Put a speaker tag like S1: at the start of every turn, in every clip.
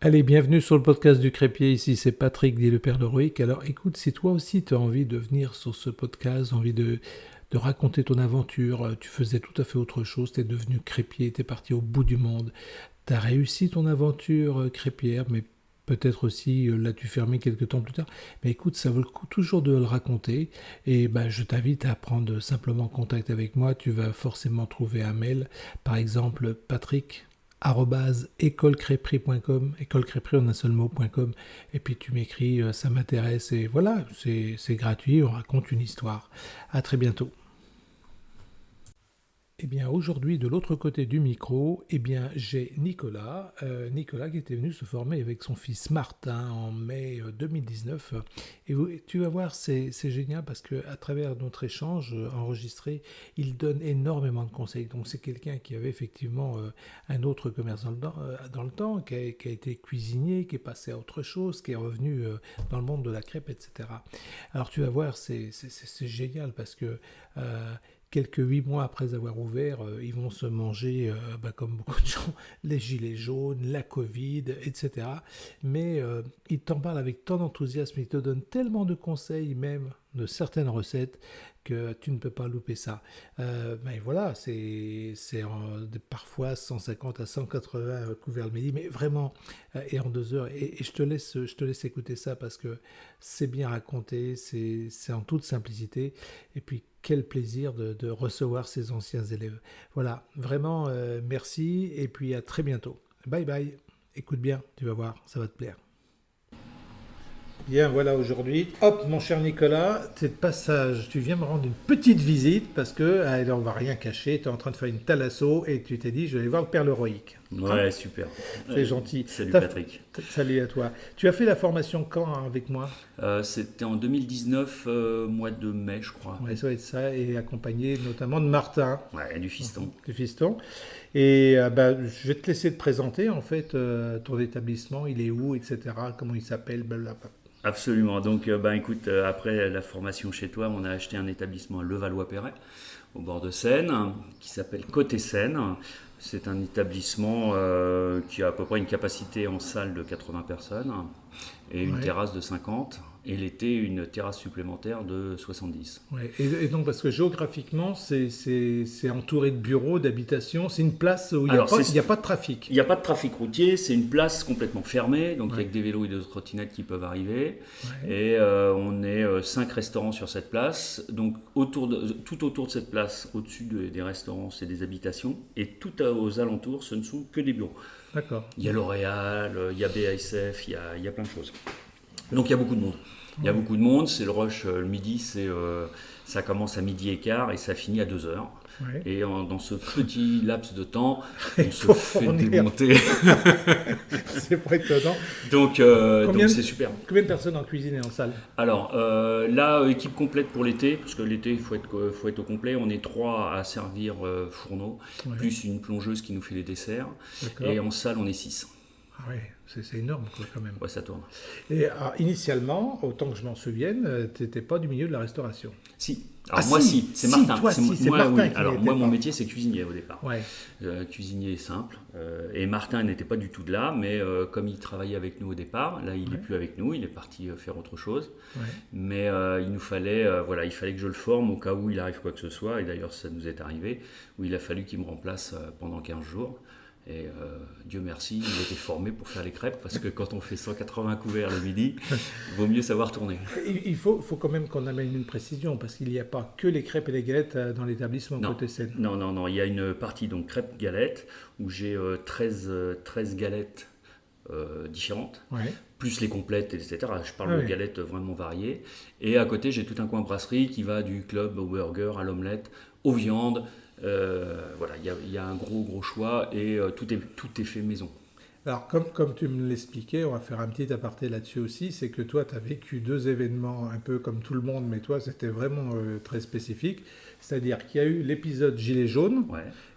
S1: Allez, bienvenue sur le podcast du Crépier. Ici, c'est Patrick, dit le Père d'Heroic. Alors, écoute, si toi aussi tu as envie de venir sur ce podcast, envie de, de raconter ton aventure, euh, tu faisais tout à fait autre chose, tu es devenu crépier, tu es parti au bout du monde, tu as réussi ton aventure euh, crépière, mais peut-être aussi euh, l'as-tu fermé quelques temps plus tard. Mais écoute, ça vaut le coup toujours de le raconter. Et ben, je t'invite à prendre simplement contact avec moi. Tu vas forcément trouver un mail, par exemple patrick écolecrépri.com, écolecrépri en un seul mot.com, et puis tu m'écris, euh, ça m'intéresse, et voilà, c'est gratuit, on raconte une histoire. À très bientôt. Eh bien, aujourd'hui, de l'autre côté du micro, eh bien, j'ai Nicolas. Euh, Nicolas qui était venu se former avec son fils Martin en mai 2019. Euh, et tu vas voir, c'est génial parce que à travers notre échange euh, enregistré, il donne énormément de conseils. Donc, c'est quelqu'un qui avait effectivement un autre commerce dans le, dans le temps, qui a, été cuisinier, qui est passé à autre chose, qui est revenu dans le monde de la crêpe, etc. Alors, tu vas voir, c'est génial parce que quelques huit mois après avoir ouvert, euh, ils vont se manger, euh, bah, comme beaucoup de gens, les gilets jaunes, la Covid, etc. Mais euh, ils t'en parlent avec tant d'enthousiasme, ils te donnent tellement de conseils même de certaines recettes que tu ne peux pas louper ça. Euh, mais voilà, c'est parfois 150 à 180 couverts le midi, mais vraiment, et en deux heures. Et, je, te laisse, je te laisse écouter ça parce que c'est bien raconté, c'est en toute simplicité. Et puis, quel plaisir de, recevoir ces anciens élèves. Voilà, vraiment, euh, merci et puis à très bientôt. Bye bye. Écoute bien, tu vas voir, ça va te plaire. Bien, voilà aujourd'hui. Hop, mon cher Nicolas, c'est de passage. Tu viens me rendre une petite visite parce que, allez, on va rien cacher, tu es en train de faire une thalasso et tu t'es dit, je vais aller voir le Père héroïque.
S2: Ouais, super.
S1: C'est gentil.
S2: Salut Patrick.
S1: Salut à toi. Tu as fait la formation quand hein, avec moi?
S2: Euh, C'était en 2019, euh, mois de mai, je crois.
S1: Ouais, ça va être ça, et accompagné notamment de Martin.
S2: Ouais, du fiston.
S1: Du fiston. Et euh, bah, je vais te laisser te présenter en fait ton établissement, il est où, etc., comment il s'appelle, blablabla.
S2: Absolument. Donc, euh, ben, écoute, euh, après la formation chez toi, on a acheté un établissement à Levallois-Perret, au bord de Seine, qui s'appelle Côté Seine. C'est un établissement euh, qui a à peu près une capacité en salle de 80 personnes et une terrasse de 50 et l'été une terrasse supplémentaire de 70.
S1: Ouais. Et, donc parce que géographiquement c'est entouré de bureaux, d'habitations, c'est une place où il n'y a, a, pas de trafic.
S2: Il n'y a pas de trafic routier, c'est une place complètement fermée, donc avec des vélos et des trottinettes qui peuvent arriver. Et euh, on est euh, cinq restaurants sur cette place, donc autour de, tout autour de cette place, au-dessus des restaurants, c'est des habitations, et tout aux alentours, ce ne sont que des bureaux.
S1: D'accord.
S2: Il y a L'Oréal, il y a BASF, il y a, il y a plein de choses. Donc il y a beaucoup de monde. Il y a beaucoup de monde, c'est le rush euh, le midi, c'est, euh, ça commence à midi et quart et ça finit à 2 heures. Et dans ce petit laps de temps, on se fait démonter.
S1: c'est pas étonnant.
S2: Donc, euh, donc c'est super.
S1: Combien de personnes en cuisine et en salle?
S2: Alors là, équipe complète pour l'été, parce que l'été, il faut être, faut être au complet. On est trois à servir fourneau, plus une plongeuse qui nous fait les desserts. Et en salle, on est six.
S1: Ah oui, c'est énorme quand même.
S2: Ouais, ça tourne.
S1: Et ah, initialement, autant que je m'en souvienne, euh, tu n'étais pas du milieu de la restauration.
S2: Si. Alors ah, moi si, c'est Martin. Si, moi, Martin Alors moi mon métier c'est cuisinier au départ.
S1: Ouais.
S2: Euh, cuisinier simple. Euh, et Martin n'était pas du tout de là, mais comme il travaillait avec nous au départ, là il n'est plus avec nous, il est parti faire autre chose. Ouais. Mais il nous fallait, voilà, il fallait que je le forme au cas où il arrive quoi que ce soit. Et d'ailleurs ça nous est arrivé, où il a fallu qu'il me remplace pendant 15 jours. Et euh, Dieu merci, il était formé pour faire les crêpes parce que quand on fait 180 couverts le midi, il vaut mieux savoir tourner.
S1: Il faut, faut quand même qu'on amène une précision parce qu'il n'y a pas que les crêpes et les galettes euh, dans l'établissement côté Seine.
S2: Non, non, non. Il y a une partie donc crêpes-galettes où j'ai 13, euh, 13 galettes différentes, plus les complètes, etc. Je parle de galettes vraiment variées. Et à côté, j'ai tout un coin brasserie qui va du club au burger, à l'omelette, aux viandes. Euh, voilà, il y, a un gros gros choix et euh, tout, est, tout est fait maison.
S1: Alors, comme, comme tu me l'expliquais, on va faire un petit aparté là-dessus aussi, c'est que toi, tu as vécu deux événements un peu comme tout le monde, mais toi, c'était vraiment euh, très spécifique. C'est-à-dire qu'il y a eu l'épisode Gilet jaune,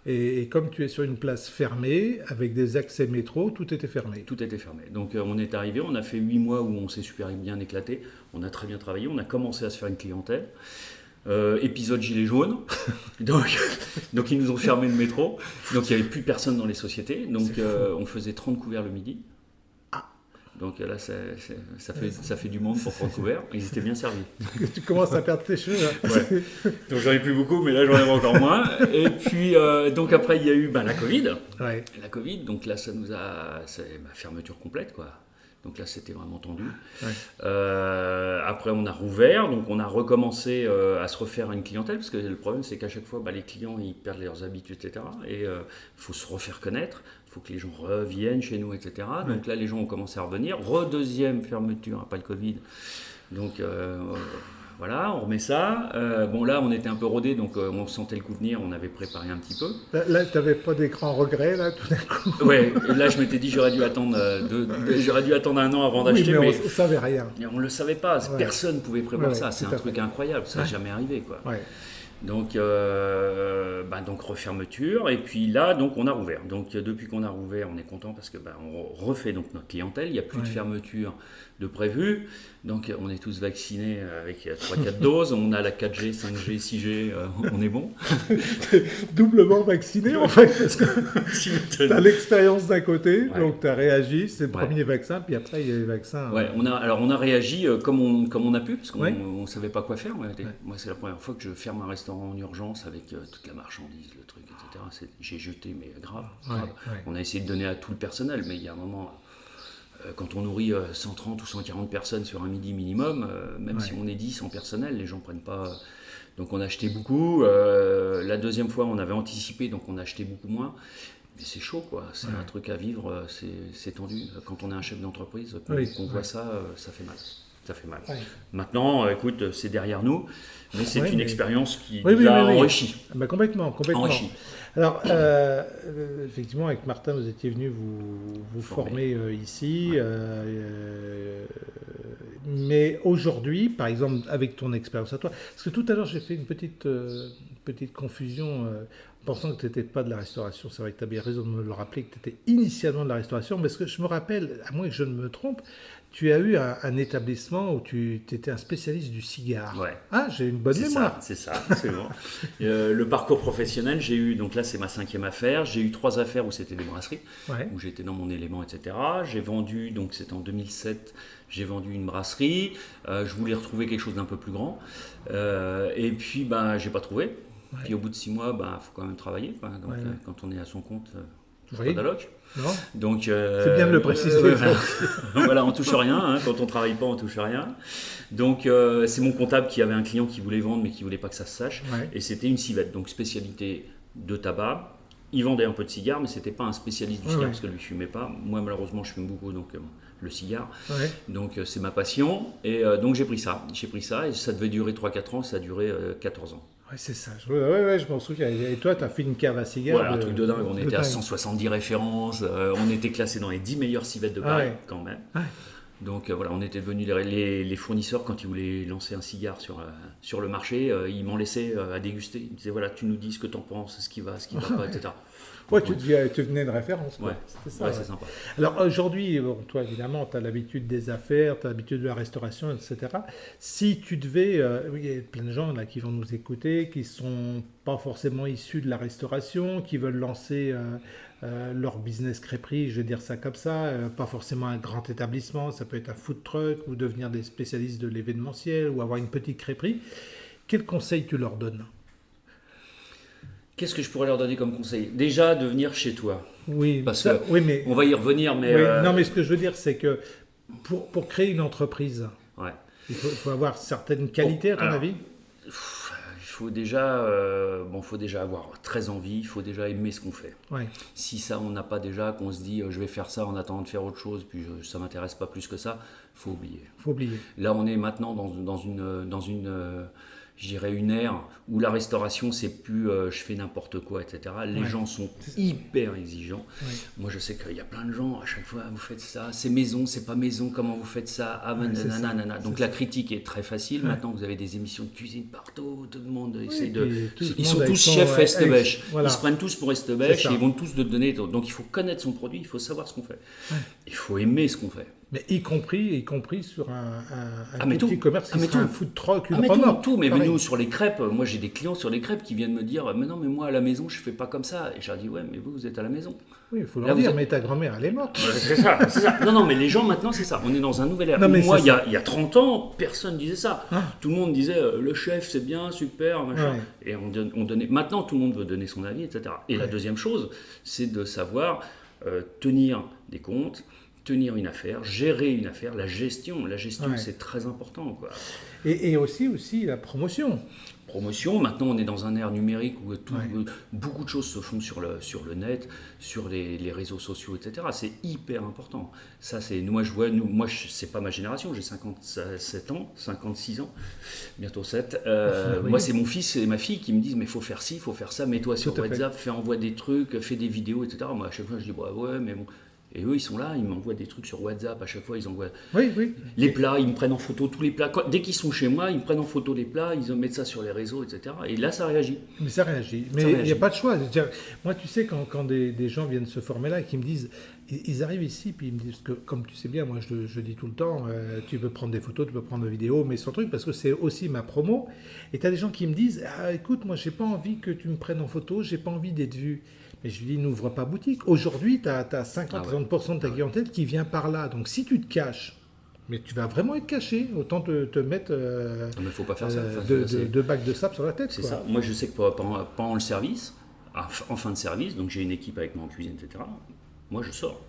S1: et, comme tu es sur une place fermée, avec des accès métro, tout était fermé.
S2: Tout était fermé. Donc, on est arrivé, on a fait huit mois où on s'est super bien éclaté, on a très bien travaillé, on a commencé à se faire une clientèle. Euh, épisode gilet jaune. donc, donc, ils nous ont fermé le métro. Donc, il n'y avait plus personne dans les sociétés. Donc, euh, on faisait 30 couverts le midi.
S1: Ah,
S2: Donc là, ça, fait, ça fait du monde pour prendre couvert. Ils étaient bien servis.
S1: tu commences à perdre tes cheveux. Hein.
S2: Donc j'en ai plus beaucoup, mais là j'en ai encore moins. Et puis, donc après, il y a eu ben, la Covid. La Covid, donc là, ça nous a. C'est ma fermeture complète, quoi. Donc là, c'était vraiment tendu. Euh, après, on a rouvert, donc on a recommencé euh, à se refaire une clientèle, parce que le problème, c'est qu'à chaque fois, bah, les clients, ils perdent leurs habitudes, etc. Et il euh, faut se refaire connaître, il faut que les gens reviennent chez nous, etc. Donc là, les gens ont commencé à revenir. Redeuxième fermeture, pas le Covid. Donc voilà, on remet ça. Euh, bon, là, on était un peu rodé, donc euh, on sentait le coup venir, on avait préparé un petit peu.
S1: Là, tu n'avais pas d'écran regret, là, tout d'un coup
S2: Ouais, là, je m'étais dit, j'aurais dû, attendre, euh, j'aurais dû attendre un an avant d'acheter.
S1: mais, on ne savait rien.
S2: On ne le savait pas, personne ne pouvait prévoir ça. C'est un truc incroyable, ça n'a jamais arrivé, quoi. Donc, bah, donc refermeture et puis là donc on a rouvert. Donc depuis qu'on a rouvert, on est content parce que bah, on refait donc notre clientèle. Il n'y a plus de fermeture de prévu. Donc on est tous vaccinés avec 3-4 doses, on a la 4G, 5G, 6G, on est bon.
S1: Doublement vacciné en fait, parce que tu as l'expérience d'un côté, donc tu as réagi, c'est le premier vaccin, puis après il y a les vaccins.
S2: Ouais, on a, alors on a réagi euh, comme on, comme on a pu, parce qu'on ne savait pas quoi faire. Moi c'est la première fois que je ferme un restaurant en urgence avec euh, toute la marchandise, le truc, etc. J'ai jeté, mais grave. On a essayé de donner à tout le personnel, mais il y a un moment euh, quand on nourrit 130 euh, ou 140 personnes sur un midi minimum, euh, même si on est 10 en personnel, les gens ne prennent pas. Donc on a acheté beaucoup. la deuxième fois, on avait anticipé, donc on a acheté beaucoup moins. Mais c'est chaud, quoi. C'est un truc à vivre, c'est tendu. Quand on est un chef d'entreprise, qu'on voit ça, ça fait mal. Ça fait mal. Maintenant, écoute, c'est derrière nous, mais c'est une expérience qui nous a enrichi.
S1: Ah bah, complètement, complètement. Enrichi. Alors, euh, euh, effectivement, avec Martin, vous étiez venu vous, vous former euh, ici. mais aujourd'hui, par exemple, avec ton expérience à toi, parce que tout à l'heure, j'ai fait une petite, petite confusion pensant que tu n'étais pas de la restauration. C'est vrai que tu as bien raison de me le rappeler, que tu étais initialement de la restauration. Mais ce que je me rappelle, à moins que je ne me trompe, tu as eu un, établissement où tu étais un spécialiste du cigare.
S2: Ouais.
S1: Ah, j'ai une bonne mémoire.
S2: C'est ça, c'est bon. Euh, le parcours professionnel, j'ai eu, donc là c'est ma cinquième affaire, j'ai eu trois affaires où c'était des brasseries, où j'étais dans mon élément, etc. J'ai vendu, donc c'était en 2007, j'ai vendu une brasserie, euh, je voulais retrouver quelque chose d'un peu plus grand, euh, et puis ben, j'ai pas trouvé. Puis au bout de six mois, il ben, faut quand même travailler. Donc, quand on est à son compte, toujours pas
S1: Donc, euh, c'est bien de le préciser. Euh,
S2: voilà, on touche rien. Hein. quand on travaille pas, on touche rien. Donc, euh, c'est mon comptable qui avait un client qui voulait vendre, mais qui voulait pas que ça se sache. Et c'était une civette, donc spécialité de tabac. Il vendait un peu de cigares, mais c'était pas un spécialiste du cigare parce que lui fumait pas. Moi, malheureusement, je fume beaucoup, donc le cigare. Donc, c'est ma passion. Et donc, j'ai pris ça. J'ai pris ça et ça devait durer 3-4 ans. Ça a duré 14 ans
S1: c'est ça. Ouais, ouais, je m'en souviens. Et toi, tu as fait une cave à cigares.
S2: Voilà, un truc de dingue. On était à 170 références. Euh, on était classé dans les 10 meilleures civettes de ah Paris, quand même. Donc euh, voilà, on était devenus les, les, fournisseurs quand ils voulaient lancer un cigare sur, euh, sur le marché. ils m'en laissaient à déguster. Ils me disaient voilà, tu nous dis ce que tu en penses, ce qui va, ce qui va pas, etc.
S1: Ouais, tu, tu devenais une référence.
S2: Ouais, ça. c'est sympa.
S1: Alors aujourd'hui, toi évidemment, tu as l'habitude des affaires, tu as l'habitude de la restauration, etc. Si tu devais, euh, il y a plein de gens là qui vont nous écouter, qui sont pas forcément issus de la restauration, qui veulent lancer euh, euh, leur business crêperie, je vais dire ça comme ça, pas forcément un grand établissement, ça peut être un food truck ou devenir des spécialistes de l'événementiel ou avoir une petite crêperie. Quel conseil tu leur donnes?
S2: Qu'est-ce que je pourrais leur donner comme conseil? Déjà de venir chez toi.
S1: Oui,
S2: parce que oui, mais on va y revenir, mais
S1: euh, non, mais ce que je veux dire, c'est que pour, pour créer une entreprise,
S2: ouais.
S1: il faut, avoir certaines qualités, à ton avis?
S2: Faut déjà, euh, bon, faut déjà avoir très envie, il faut déjà aimer ce qu'on fait.
S1: Ouais.
S2: Si ça, on n'a pas déjà, qu'on se dit, euh, je vais faire ça en attendant de faire autre chose, puis je, ça m'intéresse pas plus que ça, faut oublier.
S1: Faut oublier.
S2: Là, on est maintenant dans, dans une, dans une je dirais, une ère où la restauration, c'est plus euh, je fais n'importe quoi, etc. Les gens sont hyper exigeants. Moi, je sais qu'il y a plein de gens, à chaque fois, vous faites ça, c'est maison, c'est pas maison, comment vous faites ça? Ah, nanana, Donc la critique est très facile. Maintenant, vous avez des émissions de cuisine partout, tout le monde essaie de. ils sont tous chefs Estebèche. Ils se prennent tous pour Estebèche et ils vont tous te donner. Donc il faut connaître son produit, il faut savoir ce qu'on fait. Il faut aimer ce qu'on fait.
S1: Mais y compris, y compris sur un, un,
S2: ah,
S1: petit commerce
S2: qui
S1: ah, un food truck, une
S2: ah, mais tout, tout, mais, nous sur les crêpes, moi j'ai des clients sur les crêpes qui viennent me dire, mais non, mais moi à la maison je fais pas comme ça. Et je leur dis, ouais, mais vous vous êtes à la maison.
S1: Oui, il faut leur dire, mais ta grand-mère elle est morte.
S2: c'est ça, ça, Non, non, mais les gens maintenant c'est ça. On est dans un nouvel ère. moi il y, a, il y, a 30 ans, personne disait ça. Ah. Tout le monde disait, euh, le chef c'est bien, super, machin. Et on, on, donnait. Maintenant tout le monde veut donner son avis, etc. Et la deuxième chose, c'est de savoir euh, tenir des comptes tenir une affaire, gérer une affaire, la gestion. La gestion, c'est très important. Quoi.
S1: Et, aussi, aussi la promotion.
S2: Promotion, maintenant on est dans un ère numérique où tout, beaucoup de choses se font sur le, sur le net, sur les, les réseaux sociaux, etc. C'est hyper important. Ça, c'est, moi, je vois, nous, moi, c'est pas ma génération, j'ai 57 ans, 56 ans, bientôt 7. Euh, moi, c'est mon fils et ma fille qui me disent, mais il faut faire ci, il faut faire ça, mets-toi sur WhatsApp, fais, envoie des trucs, fais des vidéos, etc. Moi, à chaque fois, je dis, bah ouais, mais bon, et eux, ils sont là, ils m'envoient des trucs sur WhatsApp. À chaque fois, ils envoient les plats, ils me prennent en photo tous les plats. Dès qu'ils sont chez moi, ils me prennent en photo les plats, ils mettent ça sur les réseaux, etc. Et là, ça réagit.
S1: Mais ça réagit. Mais il n'y a pas de choix. Moi, tu sais, quand, quand des, gens viennent se former là et qui me disent, ils arrivent ici, puis ils me disent que, comme tu sais bien, moi, je, je dis tout le temps, euh, tu peux prendre des photos, tu peux prendre des vidéos, mais sans truc, parce que c'est aussi ma promo. Et tu as des gens qui me disent, ah, écoute, moi, j'ai pas envie que tu me prennes en photo, j'ai pas envie d'être vu. Mais je lui dis, n'ouvre pas boutique. Aujourd'hui, tu as, 50-60% de ta clientèle qui vient par là. Donc si tu te caches, mais tu vas vraiment être caché. Autant te, te mettre
S2: euh, non, mais faut pas faire ça.
S1: Euh, deux, bacs de sable sur la tête.
S2: C'est ça. Moi, je sais que pendant, pendant, le service, en fin de service, donc j'ai une équipe avec moi en cuisine, etc. Moi, je sors.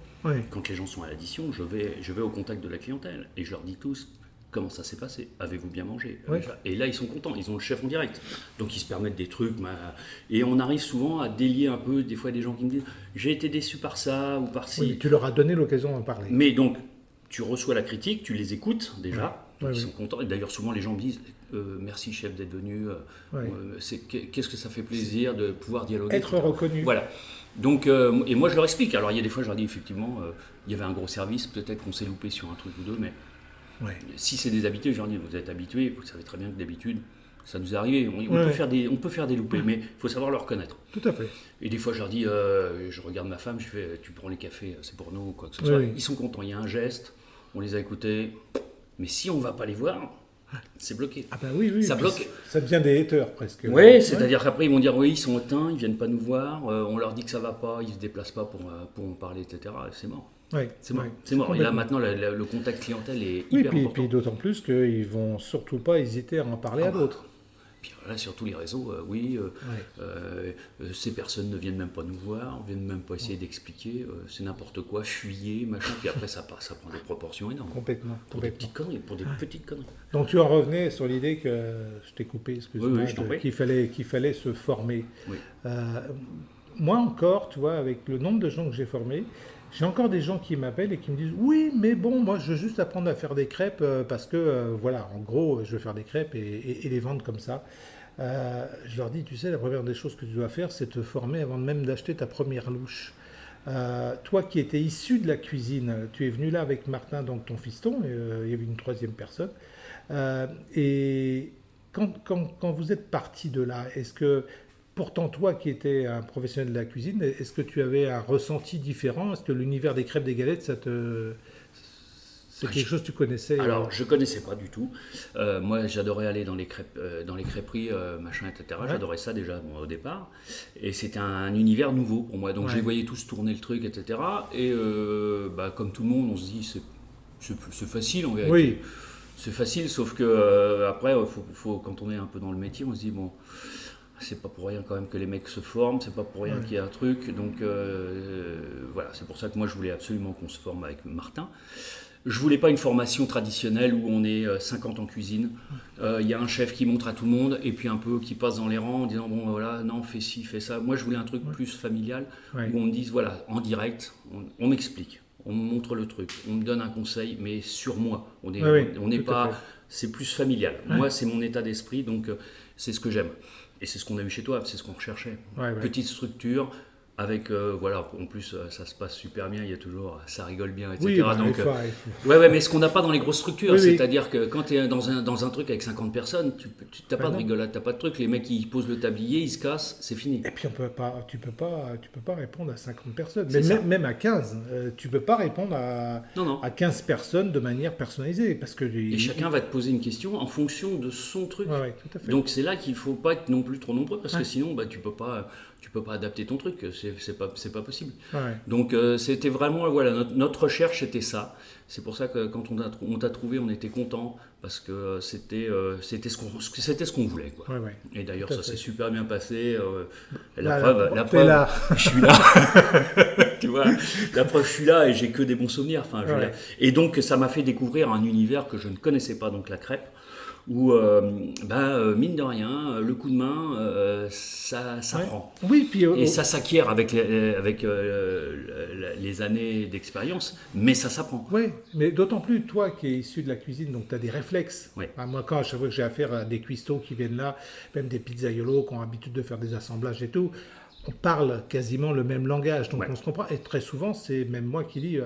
S2: Quand les gens sont à l'addition, je vais, je vais au contact de la clientèle et je leur dis tous Comment ça s'est passé Avez-vous bien mangé? Et là, ils sont contents, ils ont le chef en direct. Donc, ils se permettent des trucs. Et on arrive souvent à délier un peu, des fois, des gens qui me disent J'ai été déçu par ça ou par ci. Oui,
S1: tu leur as donné l'occasion d'en parler.
S2: Mais donc, tu reçois la critique, tu les écoutes déjà. ils sont contents. Et d'ailleurs, souvent, les gens me disent euh, Merci, chef, d'être venu. Euh, euh, qu'est-ce que ça fait plaisir de pouvoir dialoguer.
S1: Être reconnu.
S2: Voilà. Donc, et moi, je leur explique. Alors, il y a des fois, je leur dis effectivement, il y avait un gros service, peut-être qu'on s'est loupé sur un truc ou deux, mais si c'est des habitués, j'en dis, vous êtes habitués, vous savez très bien que d'habitude, ça nous est arrivé. On, peut, faire des, on peut faire des loupés, mais il faut savoir le reconnaître.
S1: Tout à fait.
S2: Et des fois, je leur dis, euh, je regarde ma femme, je fais, tu prends les cafés, c'est pour nous, quoi que ce soit. Ils sont contents, il y a un geste, on les a écoutés. Mais si on ne va pas les voir, c'est bloqué.
S1: Ah ben oui, oui.
S2: Ça bloque.
S1: Ça devient des haters presque.
S2: Oui, c'est-à-dire qu'après ils vont dire oui, ils sont éteints, ils viennent pas nous voir, euh, on leur dit que ça va pas, ils se déplacent pas pour, euh, pour en parler, etc. C'est mort c'est mort. c'est mort. Et là, maintenant, le, contact clientèle est hyper
S1: puis,
S2: important.
S1: Puis d'autant plus qu'ils vont surtout pas hésiter à en parler à ah bah. d'autres.
S2: Puis là, sur tous les réseaux, euh, oui, euh, euh, ces personnes ne viennent même pas nous voir, ne viennent même pas essayer d'expliquer, c'est n'importe quoi, fuyez, machin, puis après ça, ça prend des proportions énormes.
S1: Complètement.
S2: Pour
S1: des
S2: petites conneries, pour des petites conneries.
S1: Donc tu en revenais sur l'idée que, je t'ai coupé, excuse-moi, qu'il fallait, qu'il fallait se former. moi encore, tu vois, avec le nombre de gens que j'ai formés, j'ai encore des gens qui m'appellent et qui me disent oui, mais bon, moi je veux juste apprendre à faire des crêpes euh, parce que euh, voilà, en gros, je veux faire des crêpes et, les vendre comme ça. Euh, je leur dis, tu sais, la première des choses que tu dois faire, c'est te former avant même d'acheter ta première louche. toi qui étais issu de la cuisine, tu es venu là avec Martin, donc ton fiston, il y avait une troisième personne. et quand, quand, quand, vous êtes parti de là, est-ce que Pourtant, toi qui étais un professionnel de la cuisine, est-ce que tu avais un ressenti différent? Est-ce que l'univers des crêpes des galettes, ça te... c'est ah, quelque chose que tu connaissais
S2: Alors, je connaissais pas du tout. Euh, moi, j'adorais aller dans les, crêpes, euh, dans les crêperies, euh, machin, etc. J'adorais ça déjà au départ. Et c'était un univers nouveau pour moi. Donc, je les voyais tous tourner le truc, etc. Et bah, comme tout le monde, on se dit, c'est facile en vérité. Oui. C'est facile, sauf que après, faut, faut, quand on est un peu dans le métier, on se dit, bon c'est pas pour rien quand même que les mecs se forment, c'est pas pour rien qu'il y a un truc. Donc euh, voilà, c'est pour ça que moi je voulais absolument qu'on se forme avec Martin. Je voulais pas une formation traditionnelle où on est 50 euh, en cuisine. Euh, il y a un chef qui montre à tout le monde et puis un peu qui passe dans les rangs en disant bon voilà non fais ci fais ça. Moi je voulais un truc plus familial où on me dise voilà en direct on, m'explique, on me montre le truc, on me donne un conseil mais sur moi. On n'est on n'est pas c'est plus familial. Moi c'est mon état d'esprit donc c'est ce que j'aime. Et c'est ce qu'on a eu chez toi, c'est ce qu'on recherchait. Petite structure, avec euh, voilà en plus euh, ça se passe super bien il y a toujours ça rigole bien etc.
S1: Oui, bah,
S2: donc euh, ouais ouais mais ce qu'on n'a pas dans les grosses structures
S1: Oui, oui.
S2: c'est-à-dire que quand tu es dans un, dans un truc avec 50 personnes tu t'as
S1: Bah
S2: pas de rigolade t'as pas de truc. Les mecs ils posent le tablier ils se cassent c'est fini.
S1: Et puis on peut pas, tu peux pas, tu peux pas répondre à 50 personnes. Mais même, même à 15, euh, tu peux pas répondre à,
S2: non non.
S1: à 15 personnes de manière personnalisée parce que
S2: et chacun va te poser une question en fonction de son truc.
S1: Ouais, ouais, tout à fait.
S2: donc c'est là qu'il faut pas être non plus trop nombreux parce que sinon bah tu peux pas tu peux pas adapter ton truc c'est pas possible
S1: Ouais.
S2: Donc euh, c'était vraiment voilà notre, notre recherche c'était ça. C'est pour ça que quand on t'a trouvé, on était content parce que euh, c'était euh, c'était ce qu'on c'était ce qu'on voulait quoi.
S1: Ouais, ouais.
S2: Et d'ailleurs ça s'est super bien passé. euh, la
S1: Là,
S2: preuve, la preuve,
S1: là.
S2: je suis là. tu vois, la preuve, je suis là et j'ai que des bons souvenirs. Enfin, je. Et donc ça m'a fait découvrir un univers que je ne connaissais pas, donc la crêpe. Où, euh, bah, euh, mine de rien, euh, le coup de main, ça, ça
S1: Ouais.
S2: prend.
S1: Oui, puis
S2: Et ça s'acquiert avec, les, avec les années d'expérience, mais ça s'apprend.
S1: Oui, mais d'autant plus toi qui es issu de la cuisine, donc tu as des réflexes.
S2: Oui.
S1: Enfin, moi, quand à chaque fois que j'ai affaire à des cuistots qui viennent là, même des pizzaiolos qui ont l'habitude de faire des assemblages et tout, on parle quasiment le même langage, donc
S2: Ouais.
S1: on se comprend. Et très souvent, c'est même moi qui dis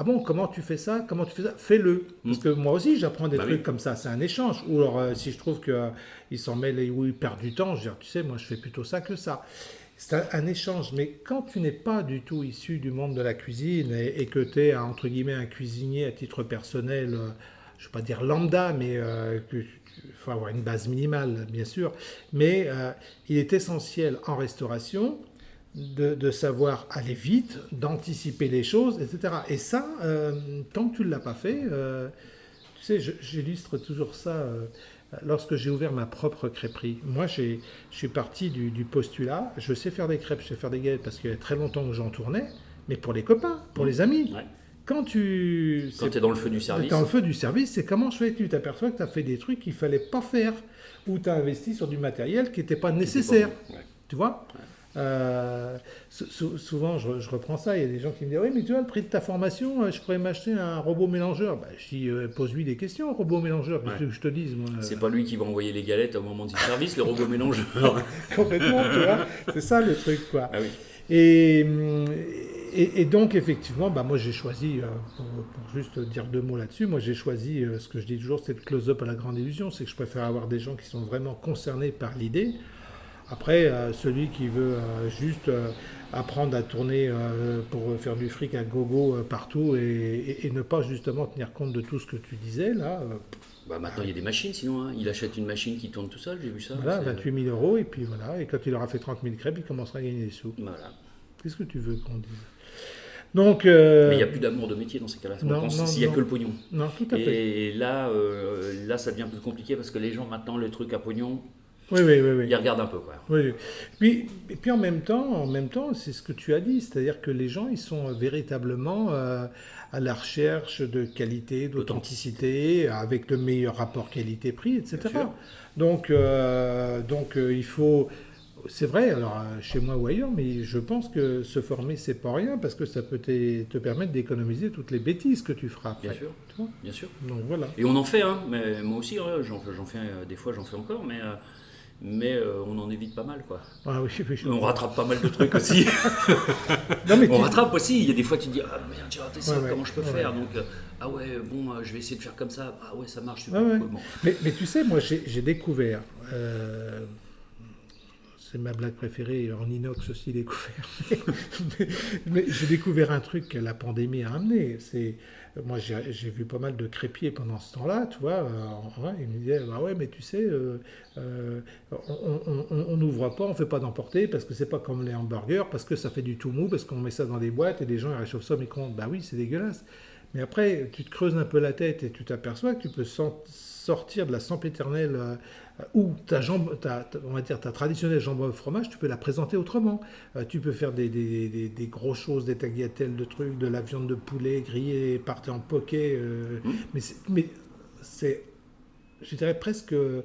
S1: Ah bon, comment tu fais ça? Comment tu fais ça? Fais-le. Parce que moi aussi, j'apprends des
S2: Bah
S1: trucs
S2: oui.
S1: comme ça. C'est un échange. Ou alors, euh, si je trouve qu'ils s'en mêlent et où ils perdent du temps, je dis Tu sais, moi, je fais plutôt ça que ça. C'est un, un échange, mais quand tu n'es pas du tout issu du monde de la cuisine et, et que tu es, entre guillemets, un cuisinier à titre personnel, euh, je ne vais pas dire lambda, mais euh, il faut avoir une base minimale, bien sûr, mais euh, il est essentiel en restauration de, de savoir aller vite, d'anticiper les choses, etc. Et ça, euh, tant que tu ne l'as pas fait, euh, tu sais, j'illustre toujours ça euh, lorsque j'ai ouvert ma propre crêperie. Moi, j'ai- je suis parti du, du postulat, je sais faire des crêpes, je sais faire des galettes parce qu'il y a très longtemps que j'en tournais, mais pour les copains, pour les amis.
S2: Ouais.
S1: Quand tu...
S2: Quand es dans le feu du service,
S1: dans le feu du service, c'est comment je fais? Tu t'aperçois que tu as fait des trucs qu'il fallait pas faire, ou tu as investi sur du matériel qui n'était pas nécessaire.
S2: c'est pas bon. Ouais.
S1: Tu vois? Euh, sou- sou- souvent, je, je reprends ça. Il y a des gens qui me disent Oui, mais tu vois, le prix de ta formation, euh, je pourrais m'acheter un robot mélangeur. Bah, je dis euh, Pose-lui des questions, robot mélangeur.
S2: Ouais.
S1: que je te dise moi
S2: C'est pas lui qui va envoyer les galettes au moment du service, le robot mélangeur.
S1: Complètement, tu vois. C'est ça le truc, quoi.
S2: ah oui.
S1: Et, et, et donc, effectivement, bah, moi j'ai choisi, pour, pour juste dire deux mots là-dessus, moi j'ai choisi, ce que je dis toujours, c'est le close-up à la grande illusion, c'est que je préfère avoir des gens qui sont vraiment concernés par l'idée. Après, euh, celui qui veut euh, juste euh, apprendre à tourner pour faire du fric à gogo partout et, et- et ne pas justement tenir compte de tout ce que tu disais, là,
S2: Bah, maintenant, il y a des machines, sinon. hein. Il achète une machine qui tourne tout seul, j'ai vu ça.
S1: voilà,
S2: c'est-
S1: 28 000 euros, et puis voilà, et quand il aura fait 30 000 crêpes, il commencera à gagner des sous.
S2: Voilà.
S1: Qu'est-ce que tu veux qu'on dise? Donc, euh,
S2: Mais il n'y a plus d'amour de métier dans ces cas-là.
S1: non,
S2: pense s'il n'y a que le pognon.
S1: non, tout à fait.
S2: Et là, euh, là, ça devient plus compliqué parce que les gens, maintenant, le truc à pognon,
S1: Oui, oui, oui. oui.
S2: ils regardent un peu. Quoi.
S1: Oui, puis, et puis en même temps, en même temps, c'est ce que tu as dit, c'est-à-dire que les gens, ils sont véritablement euh, à la recherche de qualité, d'authenticité, avec le meilleur rapport qualité-prix, etc. Donc, euh, donc euh, il faut, c'est vrai, alors euh, chez moi ou ailleurs, mais je pense que se former, c'est pas rien, parce que ça peut te, te permettre d'économiser toutes les bêtises que tu feras après.
S2: Bien sûr. Bien sûr.
S1: Donc voilà.
S2: Et on en fait, hein, mais moi aussi, hein, j'en fais, euh, des fois j'en fais encore, mais, euh, mais euh, on en évite pas mal. Quoi.
S1: Ah oui, oui, je-
S2: On rattrape pas mal de trucs aussi.
S1: Non, mais
S2: on rattrape aussi, il y a des fois tu te dis, ah merde, j'ai raté ça,
S1: Ouais, ouais,
S2: comment je peux
S1: ouais,
S2: faire. Donc, euh, ah ouais, bon, euh, je vais essayer de faire comme ça, ah ouais, ça marche super
S1: ouais.
S2: cool.
S1: Mais, mais tu sais, moi j'ai découvert, c'est ma blague préférée, en inox aussi découvert, mais, mais j'ai découvert un truc que la pandémie a amené. C'est, moi j'ai vu pas mal de crépiers pendant ce temps-là, tu vois, euh, ils me disaient, bah ouais, mais tu sais, euh, euh, on n'ouvre pas, on fait pas d'emporter parce que c'est pas comme les hamburgers, parce que ça fait du tout mou, parce qu'on met ça dans des boîtes et les gens ils réchauffent ça au micro-ondes. Bah oui, c'est dégueulasse. Mais après, tu te creuses un peu la tête et tu t'aperçois que tu peux sortir de la sempiternelle ou ta jambe, ta, on va dire ta traditionnelle jambe au fromage, tu peux la présenter autrement. Euh, tu peux faire des, des, des- des grosses choses, des tagliatelles de trucs, de la viande de poulet grillée, partée en poké. euh. Mais c'est, mais c'est, je dirais presque, euh,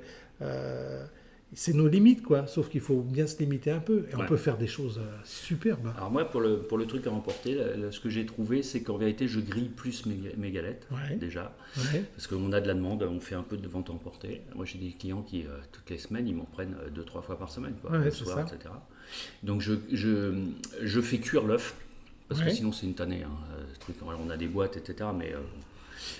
S1: c'est nos limites, quoi. Sauf qu'il faut bien se limiter un peu. Et on peut faire des choses euh, superbes.
S2: Alors moi, pour le, pour le truc à remporter, ce que j'ai trouvé, c'est qu'en vérité, je grille plus mes, mes galettes, déjà. Parce qu'on a de la demande, on fait un peu de vente à emporter. Moi, j'ai des clients qui, euh, toutes les semaines, ils m'en prennent deux, trois fois par semaine, quoi, le soir, etc. Donc je, je, je fais cuire l'œuf. Parce que sinon, c'est une tannée. Hein, truc. on a des boîtes, etc. Mais euh,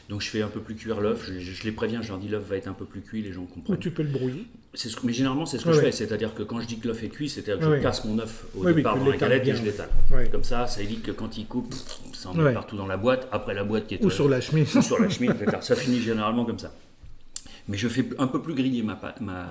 S2: donc je fais un peu plus cuire l'œuf, je, les préviens, je leur dis l'œuf va être un peu plus cuit, les gens comprennent.
S1: Ou tu peux le brouiller.
S2: Ce mais généralement c'est ce que je fais, c'est-à-dire que quand je dis que l'œuf est cuit, c'est-à-dire que je casse mon œuf au départ dans la galette et je l'étale. Comme ça, ça évite que quand il coupe, ça en met partout dans la boîte, après la boîte qui est...
S1: Ou sur la chemise.
S2: Ou sur la chemise, ça finit généralement comme ça. Mais je fais un peu plus griller ma pâte, ma,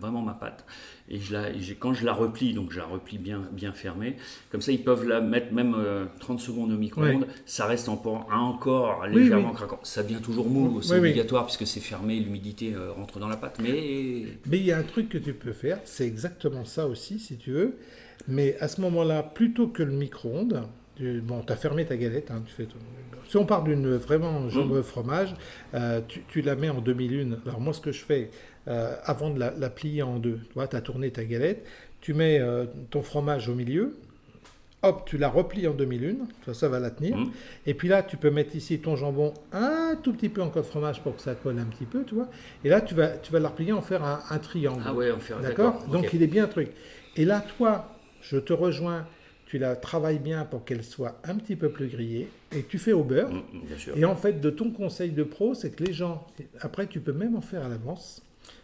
S2: vraiment ma pâte. Et je la, quand je la replie, donc je la replie bien, bien fermée, comme ça ils peuvent la mettre même 30 euh, secondes au micro-ondes, ça reste en, encore légèrement craquant. Ça devient toujours mou, c'est obligatoire puisque c'est fermé, l'humidité euh, rentre dans la pâte. Mais
S1: mais il y a un truc que tu peux faire, c'est exactement ça aussi si tu veux. Mais à ce moment-là, plutôt que le micro-ondes, bon, tu as fermé ta galette, hein, tu fais si on part d'une vraiment jambe mmh. fromage, euh, tu, la mets en demi-lune. Alors moi, ce que je fais, euh, avant de la, plier en deux, tu vois, as tourné ta galette, tu mets euh, ton fromage au milieu, hop, tu la replies en demi-lune, ça, ça va la tenir. Mmh. Et puis là, tu peux mettre ici ton jambon un tout petit peu encore de fromage pour que ça colle un petit peu, tu vois. Et là, tu vas, tu vas la replier, en faire un, triangle.
S2: Ah ouais, en faire
S1: D'accord Donc il est bien un truc. Et là, toi, je te rejoins tu la travailles bien pour qu'elle soit un petit peu plus grillée et tu fais au beurre. Mm, mm, et en fait, de ton conseil de pro, c'est que les gens, après, tu peux même en faire à l'avance.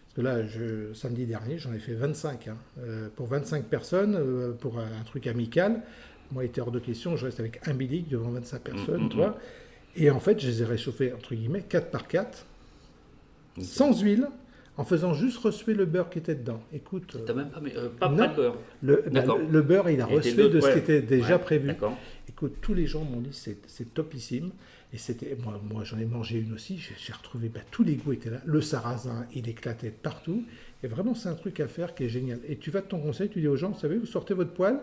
S1: Parce que là, je, samedi dernier, j'en ai fait 25. Hein. Euh, pour 25 personnes, euh, pour un, truc amical, moi, il était hors de question, je reste avec un bilic devant 25 personnes, mm, tu vois. Et en fait, je les ai réchauffés, entre guillemets, 4 par 4, sans huile en faisant juste reçuer le beurre qui était dedans. Écoute.
S2: T'as même pas, euh, pas, de beurre.
S1: Le, bah, le, beurre, il a reçu de ce qui était déjà prévu. Écoute, tous les gens m'ont dit c'est topissime. Et c'était moi, moi j'en ai mangé une aussi. J'ai retrouvé bah, tous les goûts étaient là. Le sarrasin, il éclatait partout. Et vraiment, c'est un truc à faire qui est génial. Et tu vas de ton conseil, tu dis aux gens, vous savez, vous sortez votre poêle,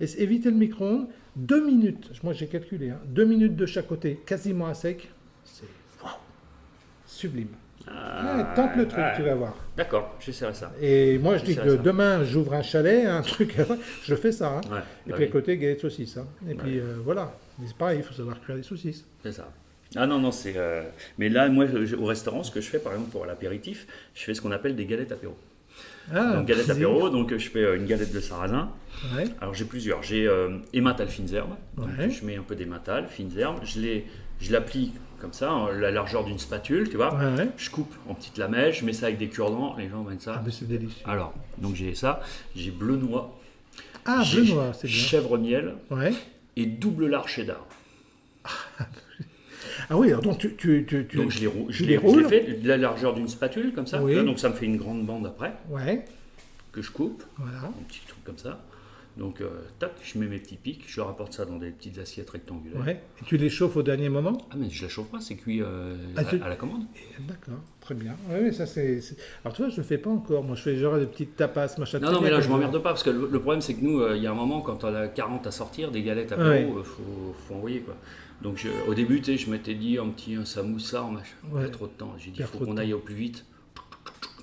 S1: et évitez le micro-ondes, deux minutes. Moi, j'ai calculé, hein, deux minutes de chaque côté, quasiment à sec. C'est sublime. Ah, tente le truc, tu vas voir.
S2: D'accord, j'essaierai ça.
S1: Et moi, je dis que demain, j'ouvre un chalet, un truc, je fais ça. Hein. et bah puis à côté, galette saucisse. Hein. Et puis euh, voilà. Mais c'est pareil, il faut savoir cuire des saucisses.
S2: C'est ça. Ah non, non, c'est. Euh, mais là, moi, au restaurant, ce que je fais, par exemple, pour l'apéritif, je fais ce qu'on appelle des galettes apéro. Ah, donc galette apéro, donc je fais euh, une galette de sarrasin. Alors j'ai plusieurs. J'ai euh, ématal fines herbes. je mets un peu d'ématal, fines herbes. Je l'applique comme ça, la largeur d'une spatule, tu vois. Je coupe en petites lamelles, je mets ça avec des cure-dents, les gens mettent ça.
S1: Ah, c'est délicieux.
S2: Alors, donc j'ai ça, j'ai bleu noix.
S1: Ah, bleu noix, c'est bien.
S2: Chèvre miel. Et double lard cheddar.
S1: Ah oui, alors donc tu, tu, tu,
S2: donc je les, roule, je les, roule. fait de la largeur d'une spatule comme ça. donc ça me fait une grande bande après.
S1: Ouais.
S2: Que je coupe. Voilà. Un petit truc comme ça. Donc, euh, tac, je mets mes petits pics, je rapporte ça dans des petites assiettes rectangulaires.
S1: Ouais. Et tu les chauffes au dernier moment?
S2: Ah, mais je la chauffe pas, c'est cuit euh, ah, à, la commande.
S1: D'accord, très bien. Oui, ça c'est. Alors, tu vois, je le fais pas encore. Moi, je fais genre des petites tapas, machin.
S2: Non, non, mais là, je m'emmerde pas parce que le, problème, c'est que nous, euh, il y a un moment, quand on a 40 à sortir, des galettes à il faut, faut, envoyer quoi. Donc, au début, tu sais, je m'étais dit un petit un samoussa, machin. Ouais. trop de temps. J'ai dit, il faut qu'on aille au plus vite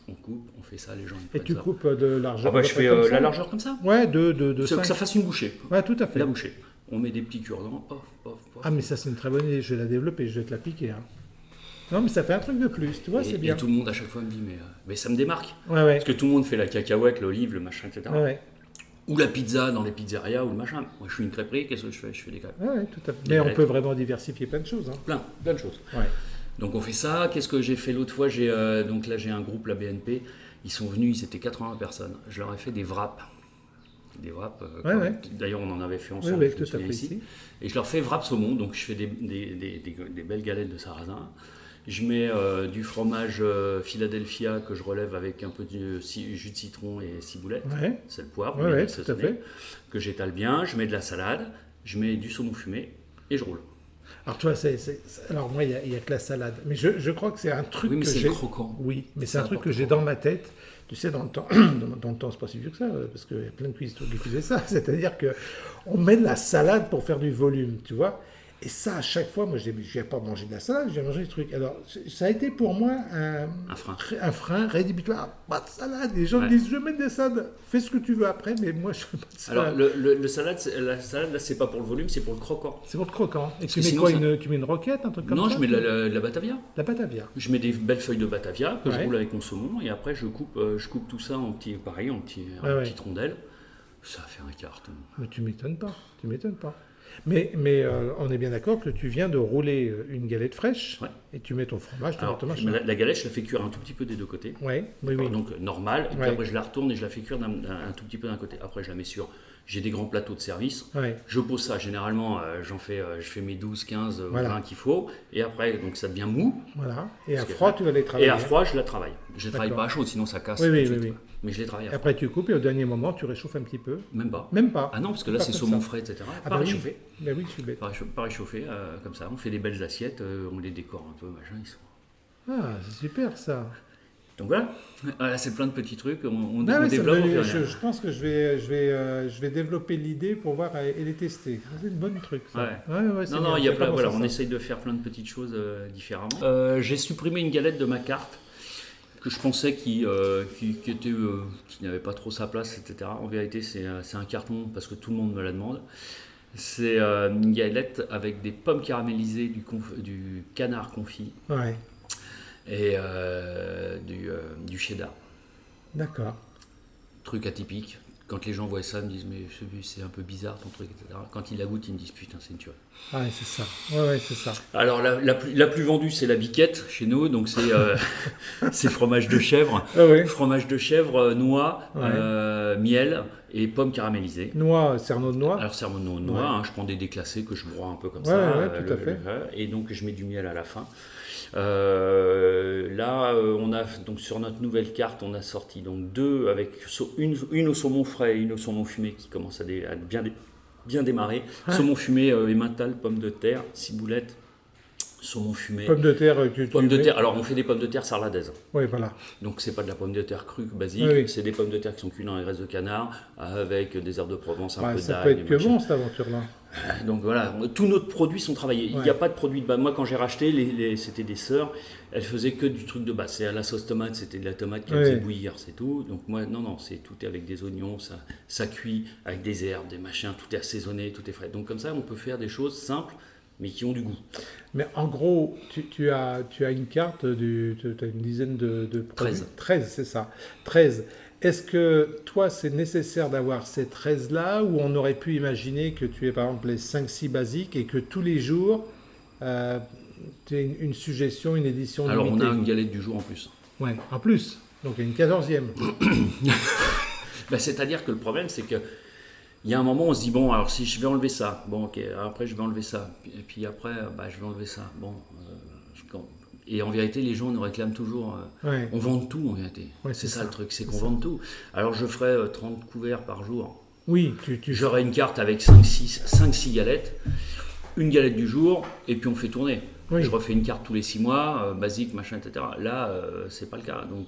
S2: on coupe, on fait ça, les gens.
S1: Et tu coupes euh, de largeur
S2: ah bah, Je fais euh, la largeur comme ça
S1: Ouais, de, de, de
S2: Que ça fasse une bouchée.
S1: Ouais, tout à fait.
S2: La bouchée. On met des petits cure-dents,
S1: Ah, mais ça, c'est une très bonne idée. Je vais la développer, je vais te la piquer. Hein. Non, mais ça fait un truc de plus, tu vois, c'est bien.
S2: Et tout le monde à chaque fois me dit, mais, euh, mais ça me démarque.
S1: Ouais, ouais.
S2: Parce que tout le monde fait la cacahuète, l'olive, le machin, etc. Ouais, ou la pizza dans les pizzerias ou le machin. Moi, je suis une crêperie, qu'est-ce que je fais? Je fais des crêpes.
S1: Ouais, tout à fait. Mais on peut vraiment diversifier plein de choses. Hein.
S2: Plein, plein de choses. Ouais. Donc on fait ça. Qu'est-ce que j'ai fait l'autre fois? J'ai donc là j'ai un groupe la BNP ils sont venus, ils étaient 80 personnes. Je leur ai fait des wraps. Des wraps. Euh, d'ailleurs, on en avait fait ensemble. ici. Et je leur fais wraps saumon. Donc, je fais des, des, belles galettes de sarrasin. Je mets euh, du fromage euh, Philadelphia que je relève avec un peu de jus de citron et ciboulette. C'est le poivre, que j'étale bien. Je mets de la salade. Je mets du saumon fumé et je roule.
S1: Alors, toi, c'est, alors moi, il n'y a, que la salade. Mais je, je crois que c'est un truc
S2: oui, mais
S1: que
S2: j'ai. croquant.
S1: Oui, mais c'est un truc que j'ai dans ma tête. Tu sais, dans le temps, dans, le temps, c'est pas si vieux que ça, parce qu'il y a plein de cuisines qui faisaient ça. C'est-à-dire que on met de la salade pour faire du volume, tu vois. Et ça, à chaque fois, moi, je viens pas manger de la salade, je viens manger des trucs. Alors, ça a été pour moi un,
S2: un frein.
S1: Un frein rédhibitoire. Pas de salade. Les gens me disent, je mets des salades, fais ce que tu veux après, mais moi, je ne
S2: pas de salade. Alors, le, le, salade, la salade, là, c'est pas pour le volume, c'est pour le croquant.
S1: C'est pour le croquant. Et tu mets quoi une, Tu mets une roquette, un truc comme
S2: ça
S1: Non,
S2: je mets de la, la, batavia.
S1: La batavia.
S2: Je mets des belles feuilles de batavia que je roule avec mon saumon, et après, je coupe, euh, je coupe tout ça en petits, pareil, en petits, petites rondelles. Ça fait un carton.
S1: Mais tu m'étonnes pas. Tu m'étonnes pas. Mais, mais euh, on est bien d'accord que tu viens de rouler euh, une galette fraîche et tu mets ton fromage,
S2: ton Alors, la, la, galette, je la fais cuire un tout petit peu des deux côtés.
S1: Ouais, oui, oui.
S2: Donc normal. Et puis après, je la retourne et je la fais cuire un, tout petit peu d'un côté. Après, je la mets sur. J'ai des grands plateaux de service. Je pose ça. Généralement, euh, j'en fais, je fais mes 12, 15, 20 qu'il faut. Et après, donc ça devient mou.
S1: Voilà. Et à froid, tu vas les travailler.
S2: Et à froid, je la travaille. Je ne travaille pas à chaud, sinon ça casse.
S1: Oui, oui, oui,
S2: Mais je les travaille. À
S1: Après, tu coupes et au dernier moment, tu réchauffes un petit peu.
S2: Même pas.
S1: Même pas.
S2: Ah non, parce que là, c'est saumon frais, etc.
S1: Ah pas bah réchauffé. Oui. Bah oui, je suis bête.
S2: Pas réchauffé, euh, comme ça. On fait des belles assiettes, euh, on les décore un peu, machin. Ils sont...
S1: Ah, c'est super ça.
S2: Donc voilà, voilà c'est plein de petits trucs. On, on,
S1: ah développe. je, je, pense que je vais, je vais, euh, je vais développer l'idée pour voir et les tester. C'est une bonne truc. Ça.
S2: Ouais. Ouais, non, non, il y a plein, voilà, on essaye de faire plein de petites choses différemment. J'ai supprimé une galette de ma carte que je pensais qui, euh, qui, était, euh, qui n'avait pas trop sa place, etc. En vérité, c'est un carton parce que tout le monde me la demande. C'est euh, une galette avec des pommes caramélisées, du, du canard confit
S1: ouais.
S2: Et du, du cheddar.
S1: D'accord.
S2: Truc atypique quand les gens voient ça, ils me disent mais c'est un peu bizarre ton truc, etc. Quand ils la goûtent, ils me disent putain c'est une tuerie.
S1: Ouais c'est ça. Ouais, ouais c'est ça.
S2: Alors la, la, plus, la, plus, vendue c'est la biquette chez nous, donc c'est euh, fromage de chèvre,
S1: ah
S2: fromage de chèvre, euh, noix, euh, miel et pommes caramélisées.
S1: Noix, cerneau de noix.
S2: Alors cerneau de noix, hein, je prends des déclassés que je broie un peu comme ça.
S1: tout à fait.
S2: et donc je mets du miel à la fin. Euh, là, euh, on a donc sur notre nouvelle carte, on a sorti donc deux avec une, une au saumon frais et une au saumon fumé qui commence à, bien, bien démarrer. Saumon fumé, euh, emmental, pommes de terre, ciboulette, saumon fumé.
S1: Pommes de terre, tu,
S2: pommes de terre. Alors on fait des pommes de terre sarladaises.
S1: Oui, voilà.
S2: Donc c'est pas de la pomme de terre crue basique, c'est des pommes de terre qui sont cuites dans les graisses de canard avec des herbes de Provence, un peu d'ail.
S1: Ça peut être que bon cette aventure-là.
S2: Euh, donc voilà, tous nos produits sont travaillés. Il n'y a pas de produit de base. Moi, quand j'ai racheté, les, c'était des sœurs, elles faisaient que du truc de base. C'est à la sauce tomate, c'était de la tomate qu'elles faisaient bouillir, c'est tout. Donc moi, non, non, c'est tout est avec des oignons, ça, ça cuit avec des herbes, des machins, tout est assaisonné, tout est frais. Donc comme ça, on peut faire des choses simples, mais qui ont du goût.
S1: Mais en gros, tu, as, tu as une carte, du, tu as une dizaine de, de
S2: produits. 13.
S1: 13, c'est ça. 13. Est-ce que toi, c'est nécessaire d'avoir ces 13-là ou on aurait pu imaginer que tu aies par exemple les 5-6 basiques et que tous les jours, euh, tu aies une, suggestion, une édition
S2: Alors on a une galette du jour en plus.
S1: Ouais, en plus. Donc il y a une 14e.
S2: Ben, c'est-à-dire que le problème, c'est que il y a un moment, on se dit, bon, alors si je vais enlever ça, bon, ok, après je vais enlever ça, et puis après, bah, je vais enlever ça. Bon, euh, je, et en vérité, les gens nous réclament toujours. Euh, on vend tout en vérité. c'est ça, le truc, c'est qu'on vend tout. Alors je ferai 30 euh, couverts par jour.
S1: Oui, tu,
S2: J'aurai une carte avec 5-6 galettes, une galette du jour, et puis on fait tourner. Je refais une carte tous les 6 mois, euh, basique, machin, etc. Là, c'est pas le cas. Donc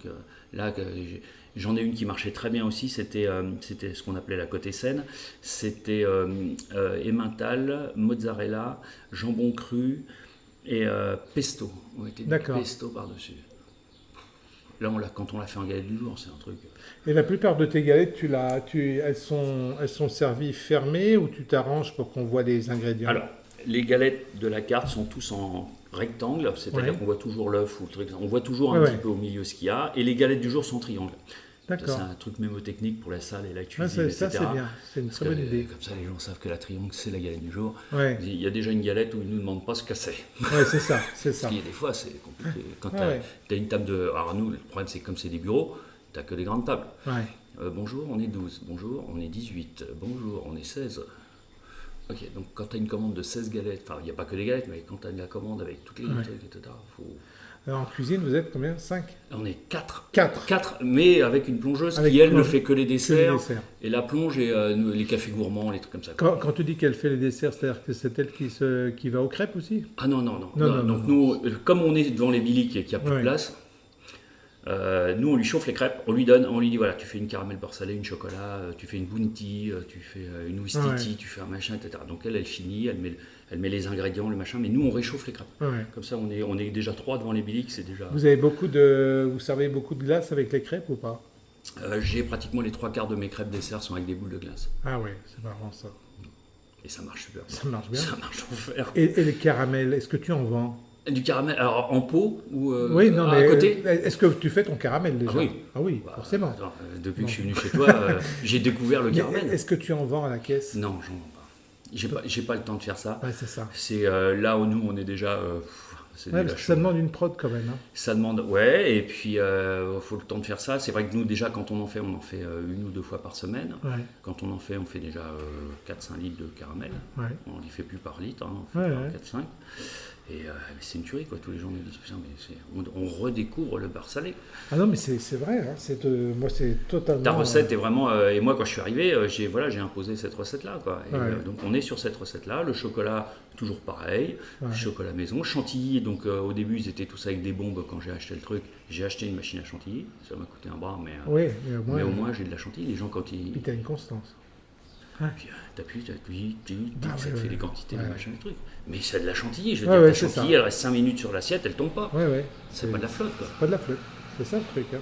S2: là, j'en ai une qui marchait très bien aussi. C'était c'était ce qu'on appelait la côté scène. C'était emmental, mozzarella, jambon cru, et euh, pesto. On mettait du pesto par-dessus. Là, on quand on l'a fait en galette du jour, c'est un truc.
S1: Et la plupart de tes galettes, tu tu, elles, sont, elles sont servies fermées ou tu t'arranges pour qu'on voit les ingrédients?
S2: Alors, les galettes de la carte sont tous en rectangle, c'est-à-dire qu'on voit toujours l'œuf ou le truc. On voit toujours un petit peu au milieu ce qu'il y a. Et les galettes du jour sont triangles. C'est un truc mémotechnique pour la salle et la cuisine, etc.
S1: Ça, c'est bien. C'est une très bonne idée.
S2: Comme ça, les gens savent que la triangle, c'est la galette du jour. Il y a déjà une galette où ils ne nous demandent pas ce que c'est.
S1: Oui, c'est ça. C'est ça.
S2: Parce des fois, c'est compliqué. Quand tu as, une table de. Alors, nous, le problème, c'est comme c'est des bureaux, tu n'as que des grandes tables. Euh, bonjour, on est 12. Bonjour, on est 18. Bonjour, on est 16. Ok, donc quand tu as une commande de 16 galettes, enfin, il n'y a pas que les galettes, mais quand tu as la commande avec toutes les trucs, etc., faut
S1: alors en cuisine, vous êtes combien? 5
S2: On est 4.
S1: 4
S2: 4, mais avec une plongeuse qui, elle, ne fait que les desserts. Et la plonge et euh, les cafés gourmands, les trucs comme ça.
S1: Quand, quand tu dis qu'elle fait les desserts, c'est-à-dire que c'est elle qui, se, qui va aux crêpes aussi?
S2: Ah non, non, non. non, donc nous, euh, comme on est devant les biliques et qu'il n'y a plus de place, Euh, nous, on lui chauffe les crêpes, on lui donne, on lui dit voilà, tu fais une caramel beurre salé, une chocolat, euh, tu fais une bounty, euh, tu fais une ouistiti, tu fais un machin, etc. Donc elle, elle finit, elle met, elle met les ingrédients, le machin, mais nous, on réchauffe les crêpes.
S1: Ouais.
S2: Comme ça, on est, on est déjà trois devant les biliques, c'est déjà.
S1: Vous avez beaucoup de, vous servez beaucoup de glace avec les crêpes ou pas?
S2: Euh, J'ai pratiquement les trois quarts de mes crêpes dessert sont avec des boules de glace.
S1: Ah ouais, c'est marrant ça.
S2: Et ça marche super.
S1: Ça marche bien.
S2: Ça marche en fer.
S1: Et, et les caramels, est-ce que tu en vends?
S2: Du caramel, alors en pot ou euh,
S1: Oui, non,
S2: à
S1: mais
S2: côté
S1: euh, est-ce que tu fais ton caramel déjà
S2: Ah oui.
S1: Ah oui,
S2: Bah,
S1: forcément.
S2: attends, euh, depuis
S1: Non.
S2: que je suis venu chez toi, euh, j'ai découvert le
S1: Mais
S2: caramel.
S1: Est-ce que tu en vends à la caisse?
S2: Non, j'en vends pas. J'ai pas, pas le temps de faire ça.
S1: Ouais, c'est ça.
S2: C'est euh, là où nous, on est déjà.
S1: Ouais, parce que ça demande une prod quand même. hein.
S2: Ça demande, ouais, et puis il faut le temps de faire ça. C'est vrai que nous, déjà, quand on en fait, on en fait une ou deux fois par semaine.
S1: Ouais,
S2: Quand on en fait, on fait déjà euh, 4-5 litres de caramel. On n'y fait plus par litre, hein, on fait
S1: Ouais,
S2: par
S1: ouais.
S2: 4-5. Et euh, c'est une tuerie, quoi. Tous les gens nous disent, putain, mais on, on redécouvre le beurre salé.
S1: Ah non, mais c'est vrai. hein, c'est de- moi, c'est totalement.
S2: Ta recette est vraiment. euh, et moi, quand je suis arrivé, euh, j'ai voilà, imposé cette recette-là. Quoi. Et,
S1: Ouais.
S2: euh, donc, on est sur cette recette-là. Le chocolat, toujours pareil.
S1: Ouais.
S2: Chocolat maison. Chantilly, donc euh, au début, ils étaient tous avec des bombes quand j'ai acheté le truc. J'ai acheté une machine à chantilly. Ça m'a coûté un bras, mais, euh,
S1: Oui, mais au moins,
S2: mais au moins, j'ai de la chantilly. Les gens, quand ils.
S1: puis t'as une constance.
S2: Puis, euh, t'appuies, t'appuies, tu- tu-
S1: Ah
S2: ça
S1: ouais,
S2: te fait
S1: ouais.
S2: des quantités
S1: Ouais.
S2: de machin, des trucs. Mais c'est de la chantilly. Je veux
S1: Ouais,
S2: dire,
S1: ouais,
S2: la
S1: c'est ça.
S2: chantilly, elle reste 5 minutes sur l'assiette, elle tombe pas.
S1: Ouais, ouais.
S2: C'est pas de la flotte, quoi.
S1: Pas de la flotte. C'est ça le truc. Hein.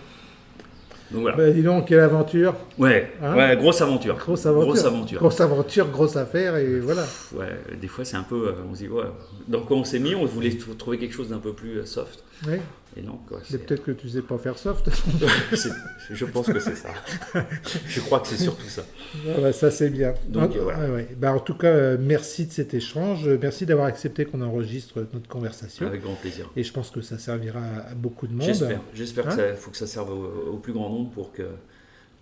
S2: Donc voilà.
S1: Bah, dis donc, quelle aventure.
S2: Ouais,
S1: Hein
S2: ouais, grosse aventure.
S1: Grosse aventure.
S2: Grosse aventure.
S1: Grosse aventure, grosse affaire, et voilà.
S2: Ouais, des fois c'est un peu. euh, on se dit, ouais. Dans quoi on s'est mis On voulait trouver quelque chose d'un peu plus euh, soft.
S1: Ouais.
S2: Et.
S1: Mais
S2: c'est-
S1: peut-être que tu sais pas faire soft.
S2: je pense que c'est ça. je crois que c'est surtout ça.
S1: Ah bah, ça, c'est bien.
S2: Donc, voilà.
S1: ouais, ouais. Bah, en tout cas, euh, merci de cet échange. Merci d'avoir accepté qu'on enregistre notre conversation.
S2: Avec grand plaisir.
S1: Et je pense que ça servira à beaucoup de monde.
S2: J'espère. J'espère
S1: Hein
S2: que ça faut que ça serve au, au plus grand nombre pour que.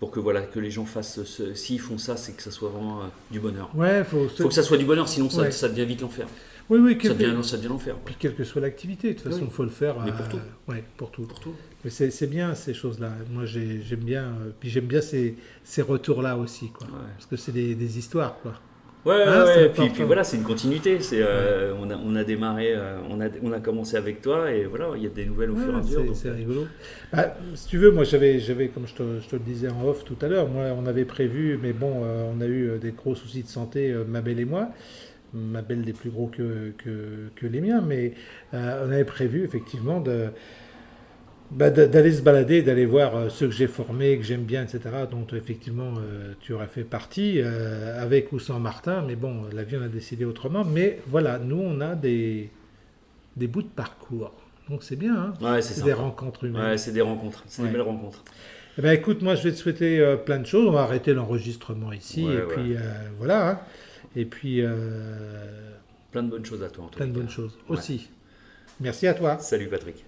S2: Pour que, voilà, que les gens fassent. S'ils font ça, c'est que ça soit vraiment euh, du bonheur.
S1: Ouais, faut,
S2: faut que ça soit du bonheur, sinon ça,
S1: Ouais.
S2: ça devient vite l'enfer.
S1: Oui, oui,
S2: Ça devient, ça devient l'enfer.
S1: Puis quelle que soit l'activité, de toute façon, il
S2: Oui.
S1: faut le faire.
S2: Mais
S1: euh,
S2: pour tout.
S1: Ouais, pour tout.
S2: Pour tout.
S1: Mais c'est bien ces choses-là. Moi, j'ai- j'aime bien. euh, puis j'aime bien ces, ces retours-là aussi, quoi.
S2: Ouais.
S1: Parce que c'est des, des histoires, quoi.
S2: Ouais, ouais,
S1: important.
S2: Puis, puis voilà, c'est une continuité. C'est, euh, on, a, on a démarré, euh, on, a, on a commencé avec toi et voilà, il y a des nouvelles au fur et à mesure.
S1: c'est
S2: euh,
S1: rigolo. Bah, si tu veux, moi, j'avais, j'avais comme je te, je te le disais en off tout à l'heure, moi, on avait prévu, mais bon, euh, on a eu euh, des gros soucis de santé, euh, ma belle et moi. Ma belle des plus gros que, que, que les miens, mais euh, on avait prévu effectivement de, bah, d'aller se balader, d'aller voir euh, ceux que j'ai formés, que j'aime bien, etc., dont effectivement euh, tu aurais fait partie, euh, avec ou sans Martin, mais bon, la vie en a décidé autrement. Mais voilà, nous, on a des, des bouts de parcours. Donc c'est bien, hein
S2: Ouais, c'est
S1: des rencontres humaines.
S2: Ouais, c'est des rencontres. C'est
S1: Ouais.
S2: des belles rencontres.
S1: Eh ben, écoute, moi je vais te souhaiter euh, plein de choses. On va arrêter l'enregistrement ici. Et puis voilà. hein. Et puis euh,
S2: Plein de bonnes choses à toi, en tout
S1: plein de
S2: cas.
S1: bonnes choses aussi. Merci à toi.
S2: Salut Patrick.